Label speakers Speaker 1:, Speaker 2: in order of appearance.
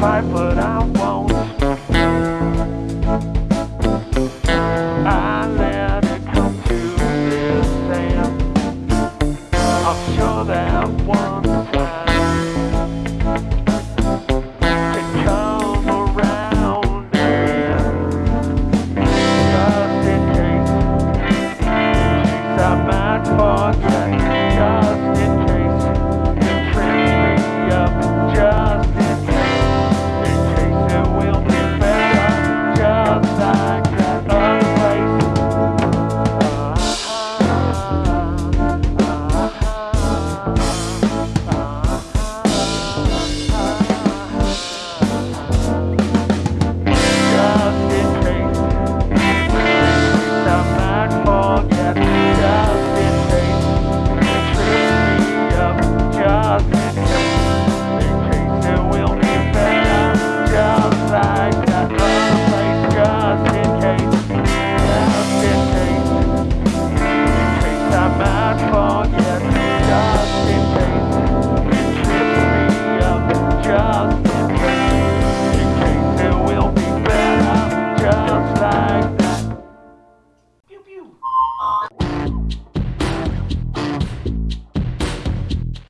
Speaker 1: fight, but I won't. I let it come to this end. I'm sure that one.